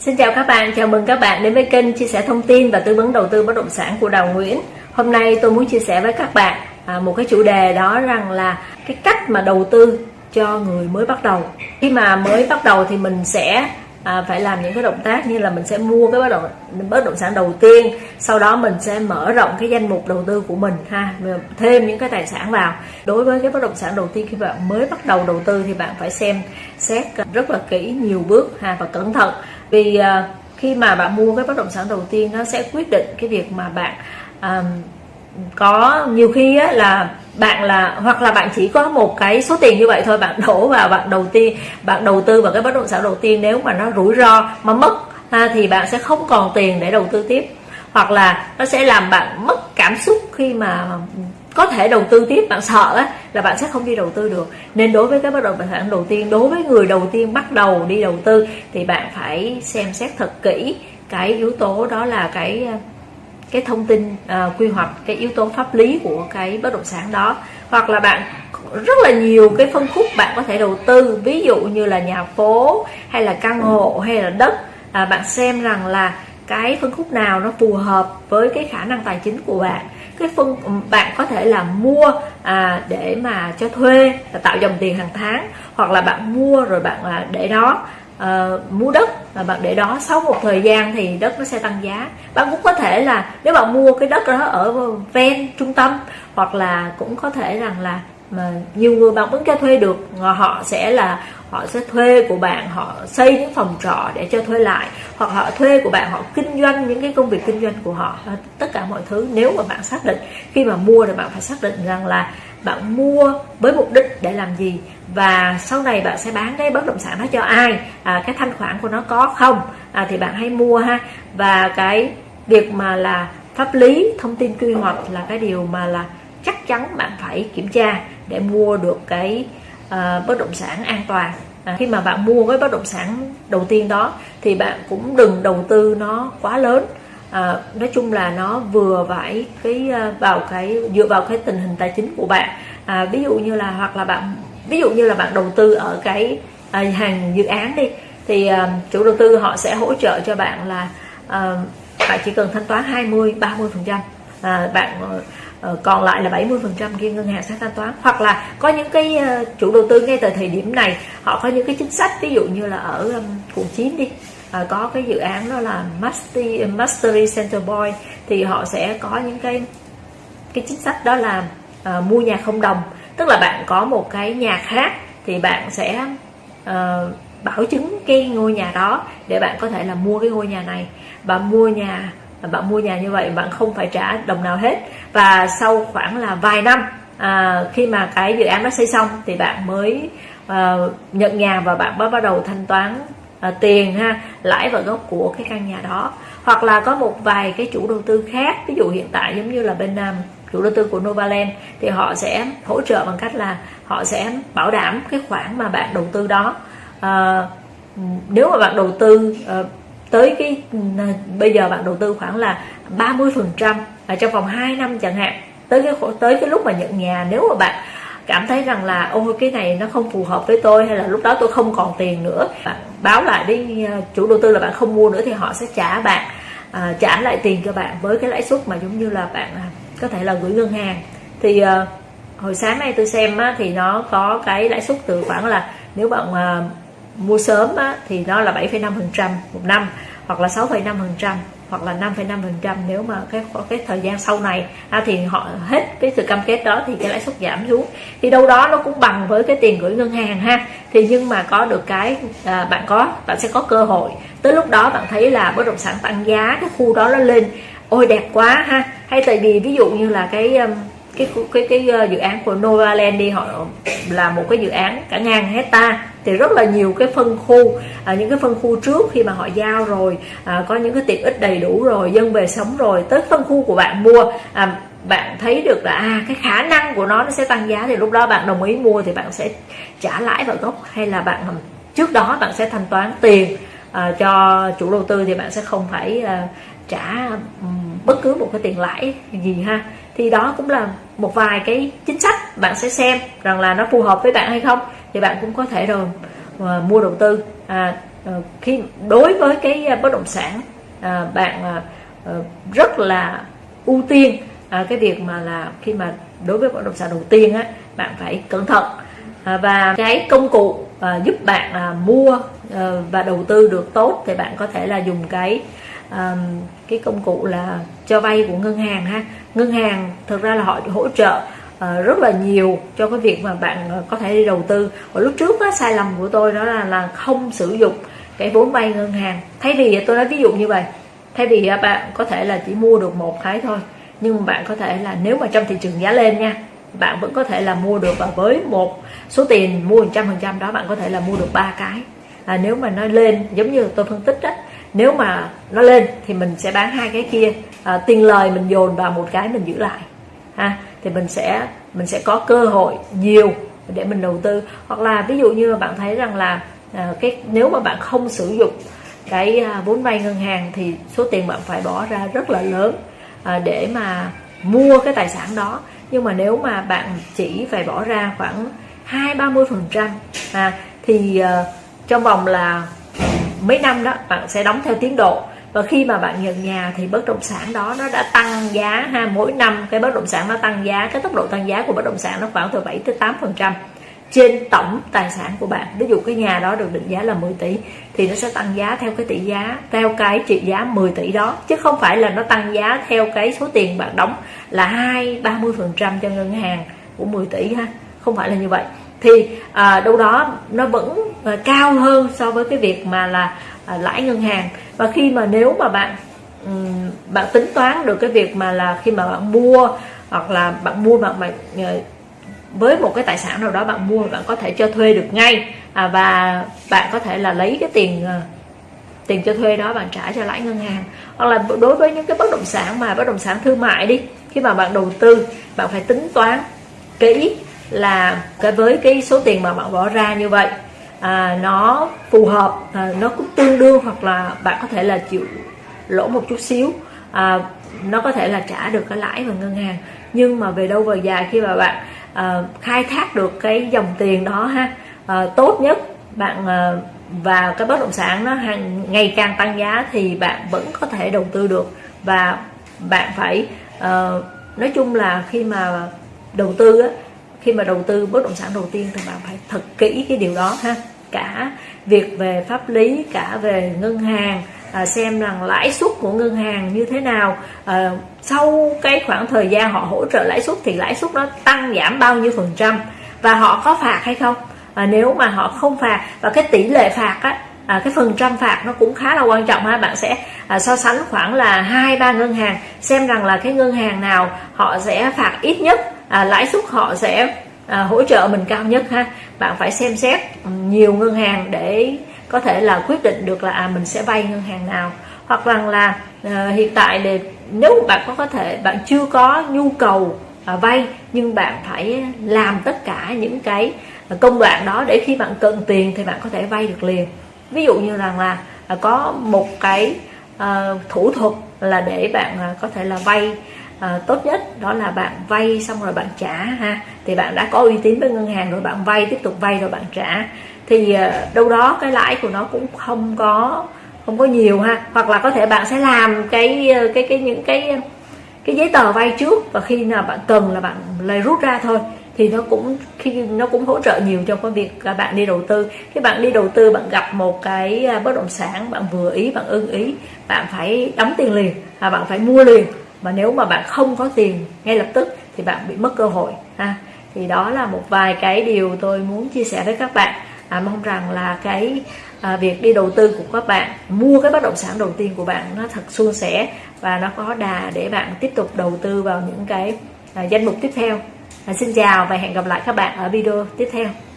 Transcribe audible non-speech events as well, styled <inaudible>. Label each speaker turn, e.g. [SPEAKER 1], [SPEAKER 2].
[SPEAKER 1] Xin chào các bạn, chào mừng các bạn đến với kênh chia sẻ thông tin và tư vấn đầu tư bất động sản của Đào Nguyễn. Hôm nay tôi muốn chia sẻ với các bạn à, một cái chủ đề đó rằng là cái cách mà đầu tư cho người mới bắt đầu. Khi mà mới bắt đầu thì mình sẽ à, phải làm những cái động tác như là mình sẽ mua cái bất động bất động sản đầu tiên sau đó mình sẽ mở rộng cái danh mục đầu tư của mình ha thêm những cái tài sản vào đối với cái bất động sản đầu tiên khi bạn mới bắt đầu đầu tư thì bạn phải xem xét rất là kỹ nhiều bước ha và cẩn thận vì à, khi mà bạn mua cái bất động sản đầu tiên nó sẽ quyết định cái việc mà bạn à, có nhiều khi á, là bạn là hoặc là bạn chỉ có một cái số tiền như vậy thôi bạn <laughs> đổ vào bạn đầu tiên bạn đầu tư vào cái bất động sản đầu tiên nếu mà nó rủi ro mà mất ha, thì bạn sẽ không còn tiền để đầu tư tiếp. Hoặc là nó sẽ làm bạn mất cảm xúc khi mà có thể đầu tư tiếp bạn sợ á, là bạn sẽ không đi đầu tư được. Nên đối với cái bất động sản đầu tiên đối với người đầu tiên bắt đầu đi đầu tư thì bạn phải xem xét thật kỹ cái yếu tố đó là cái cái thông tin uh, quy hoạch cái yếu tố pháp lý của cái bất động sản đó. Hoặc là bạn rất là nhiều cái phân khúc bạn có thể đầu tư ví dụ như là nhà phố hay là căn hộ hay là đất. À, bạn xem rằng là cái phân khúc nào nó phù hợp với cái khả năng tài chính của bạn cái phân bạn có thể là mua à, để mà cho thuê là tạo dòng tiền hàng tháng hoặc là bạn mua rồi bạn à, để đó à, mua đất và bạn để đó sau một thời gian thì đất nó sẽ tăng giá. Bạn cũng có thể là nếu bạn mua cái đất đó ở ven trung tâm hoặc là cũng có thể rằng là mà nhiều người bạn vẫn cho thuê được họ sẽ là họ sẽ thuê của bạn họ xây những phòng trọ để cho thuê lại hoặc họ thuê của bạn họ kinh doanh những cái công việc kinh doanh của họ tất cả mọi thứ. Nếu mà bạn xác định khi mà mua thì bạn phải xác định rằng là bạn mua với mục đích để làm gì và sau này bạn sẽ bán cái bất động sản đó cho ai à, cái thanh khoản của nó có không à, thì bạn hãy mua ha. Và cái việc mà là pháp lý thông tin quy hoạch là cái điều mà là chắc chắn bạn phải kiểm tra để mua được cái uh, bất động sản an toàn. À, khi mà bạn mua cái bất động sản đầu tiên đó thì bạn cũng đừng đầu tư nó quá lớn. À, nói chung là nó vừa phải cái ờ, vào cái dựa vào cái tình hình tài chính của bạn. À, ví dụ như là hoặc là bạn ví dụ như là bạn đầu tư ở cái à, hàng dự án đi thì à, chủ đầu tư họ sẽ hỗ trợ cho bạn là à, bạn chỉ cần thanh toán 20 30 phần trăm. À, bạn uh, Ờ, còn lại là 70 phần trăm kia ngân hàng sẽ thanh toán. Hoặc là có những cái ờ, chủ đầu tư ngay từ thời điểm này họ có những cái chính sách ví dụ như là ở quận 9 đi à, có cái dự án đó là Mastery, Mastery Center Boy thì họ sẽ có những cái cái chính sách đó là à, mua nhà không đồng. Tức là bạn có một cái nhà khác thì bạn sẽ bảo chứng cái ngôi nhà đó để bạn có thể là mua cái ngôi nhà này. Và mua nhà bạn mua nhà như vậy bạn không phải trả đồng nào hết. Và sau khoảng là vài năm à, khi mà cái dự án nó xây xong thì bạn mới à, nhận nhà và bạn mới bắt đầu thanh toán à, tiền ha lãi và gốc của cái căn nhà đó. Hoặc là có một vài cái chủ đầu tư khác ví dụ hiện tại giống như là bên um, chủ đầu tư của Novaland thì họ sẽ hỗ trợ bằng cách là họ sẽ bảo đảm cái khoản mà bạn đầu tư đó. À, nếu mà bạn đầu tư à, tới cái ừ, bây giờ bạn đầu tư khoảng là 30 phần trăm trong vòng 2 năm chẳng hạn. Tới cái tới cái lúc mà nhận nhà nếu mà bạn cảm thấy rằng là ôi cái này nó không phù hợp với tôi hay là lúc đó tôi không còn tiền nữa bạn báo lại với ờ, chủ đầu tư là bạn không mua nữa thì họ sẽ trả bạn à, trả lại tiền cho bạn với cái lãi suất mà giống như là bạn à, có thể là gửi ngân hàng. Thì uh, hồi sáng nay tôi xem á, thì nó có cái lãi suất từ khoảng là nếu bạn uh, mua sớm á, thì nó là 7,5% một năm hoặc là 6,5% hoặc là 5,5% nếu mà cái cái thời gian sau này. À, thì họ hết cái sự cam kết đó thì cái lãi suất giảm xuống. Thì đâu đó nó cũng bằng với cái tiền gửi ngân hàng ha. Thì nhưng mà có được cái à, bạn có bạn sẽ có cơ hội. Tới lúc đó bạn thấy là bất động sản tăng giá cái khu đó nó lên ôi đẹp quá ha. Hay tại vì ví dụ như là cái um, cái cái cái, dự án của Novaland đi họ là một cái dự án cả ngàn hecta thì rất là nhiều cái phân khu. À, những cái phân khu trước khi mà họ giao rồi à, có những cái tiện ích đầy đủ rồi dân về sống rồi tới phân khu của bạn mua. À, bạn thấy được là à, cái khả năng của nó nó sẽ tăng giá thì lúc đó bạn đồng ý mua thì bạn sẽ trả lãi vào gốc hay là bạn trước đó bạn sẽ thanh toán tiền à, cho chủ đầu tư thì bạn sẽ không phải à, trả um, bất cứ một cái tiền lãi gì ha thì đó cũng là một vài cái chính sách bạn sẽ xem rằng là nó phù hợp với bạn hay không. Thì bạn cũng có thể rồi ờ, mua đầu tư. À, ờ, khi đối với cái ờ, bất động sản à, bạn à, rất là ưu tiên à, cái việc mà là khi mà đối với bất động sản đầu tiên á bạn phải cẩn thận. À, và cái công cụ à, giúp bạn à, mua à, và đầu tư được tốt thì bạn có thể là dùng cái um, cái công cụ là cho vay của ngân hàng ha. Ngân hàng thực ra là họ hỗ trợ uh, rất là nhiều cho cái việc mà bạn ờ, có thể đi đầu tư. Và lúc trước á, sai lầm của tôi đó là là không sử dụng cái vốn vay ngân hàng. Thay vì tôi nói ví dụ như vậy thay vì bạn có thể là chỉ mua được một cái thôi nhưng mà bạn có thể là nếu mà trong thị trường giá lên nha bạn vẫn có thể là mua được. Và với một số tiền mua 100% đó bạn có thể là mua được ba cái. À, nếu mà nó lên giống như tôi phân tích đó nếu mà nó lên thì mình sẽ bán hai cái kia. À, tiền lời mình dồn vào một cái mình giữ lại. Ha thì mình sẽ mình sẽ có cơ hội nhiều để mình đầu tư. Hoặc là ví dụ như bạn thấy rằng là à, cái nếu mà bạn không sử dụng cái à, vốn vay ngân hàng thì số tiền bạn phải bỏ ra rất là lớn à, để mà mua cái tài sản đó. Nhưng mà nếu mà bạn chỉ phải bỏ ra khoảng hai ba mươi phần trăm à, thì uh, trong vòng là mấy năm đó, bạn sẽ đóng theo tiến độ. Và khi mà bạn nhận nhà thì bất động sản đó nó đã tăng giá ha. Mỗi năm cái bất động sản nó tăng giá, cái tốc độ tăng giá của bất động sản nó khoảng từ 7 tới 8 phần trăm trên tổng tài sản của bạn. Ví dụ cái nhà đó được định giá là 10 tỷ thì nó sẽ tăng giá theo cái tỷ giá, theo cái trị giá 10 tỷ đó. Chứ không phải là nó tăng giá theo cái số tiền bạn đóng là hai, ba mươi phần trăm cho ngân hàng của 10 tỷ ha. Không phải là như vậy thì à, đâu đó nó vẫn à, cao hơn so với cái việc mà là à, lãi ngân hàng. Và khi mà nếu mà bạn um, bạn tính toán được cái việc mà là khi mà bạn mua hoặc là bạn mua bạn bạn với một cái tài sản nào đó bạn mua bạn có thể cho thuê được ngay. À, và bạn có thể là lấy cái tiền à, tiền cho thuê đó bạn trả cho lãi ngân hàng. Hoặc là đối với những cái bất động sản mà bất động sản thương mại đi khi mà bạn đầu tư bạn phải tính toán kỹ là cái với cái số tiền mà bạn bỏ ra như vậy à, nó phù hợp à, nó cũng tương đương hoặc là bạn có thể là chịu lỗ một chút xíu à, nó có thể là trả được cái lãi vào ngân hàng. Nhưng mà về đâu về dài khi mà bạn à, khai thác được cái dòng tiền đó ha à, tốt nhất bạn à, và cái bất động sản nó hàng ngày càng tăng giá thì bạn vẫn có thể đầu tư được. Và bạn phải uh, nói chung là khi mà đầu tư á, khi mà đầu tư bất động sản đầu tiên thì bạn phải thật kỹ cái điều đó ha. Cả việc về pháp lý cả về ngân hàng à, xem rằng lãi suất của ngân hàng như thế nào. À, sau cái khoảng thời gian họ hỗ trợ lãi suất thì lãi suất nó tăng giảm bao nhiêu phần trăm và họ có phạt hay không? À, nếu mà họ không phạt và cái tỷ lệ phạt á à, cái phần trăm phạt nó cũng khá là quan trọng ha. Bạn sẽ à, so sánh khoảng là hai ba ngân hàng xem rằng là cái ngân hàng nào họ sẽ phạt ít nhất à, lãi suất họ sẽ à, hỗ trợ mình cao nhất ha. Bạn phải xem xét nhiều ngân hàng để có thể là quyết định được là à, mình sẽ vay ngân hàng nào. Hoặc rằng là à, hiện tại thì nếu bạn có có thể bạn chưa có nhu cầu à, vay nhưng bạn phải làm tất cả những cái công đoạn đó để khi bạn cần tiền thì bạn có thể vay được liền. Ví dụ như rằng là là có một cái à, thủ thuật là để bạn à, có thể là vay à, tốt nhất đó là bạn vay xong rồi bạn trả ha. Thì bạn đã có uy tín với ngân hàng rồi bạn vay tiếp tục vay rồi bạn trả. Thì à, đâu đó cái lãi của nó cũng không có không có nhiều ha. Hoặc là có thể bạn sẽ làm cái ờ, cái cái những cái cái giấy tờ vay trước và khi nào bạn cần là bạn lấy rút ra thôi. Thì nó cũng khi nó cũng hỗ trợ nhiều trong cái việc là bạn đi đầu tư. Khi bạn đi đầu tư bạn gặp một cái à, bất động sản bạn vừa ý bạn ưng ý bạn phải đóng tiền liền và bạn phải mua liền mà nếu mà bạn không có tiền ngay lập tức thì bạn bị mất cơ hội ha. Thì đó là một vài cái điều tôi muốn chia sẻ với các bạn. À, mong rằng là cái à, việc đi đầu tư của các bạn mua cái bất động sản đầu tiên của bạn nó thật suôn sẻ và nó có đà để bạn tiếp tục đầu tư vào những cái à, danh mục tiếp theo. À, xin chào và hẹn gặp lại các bạn ở video tiếp theo.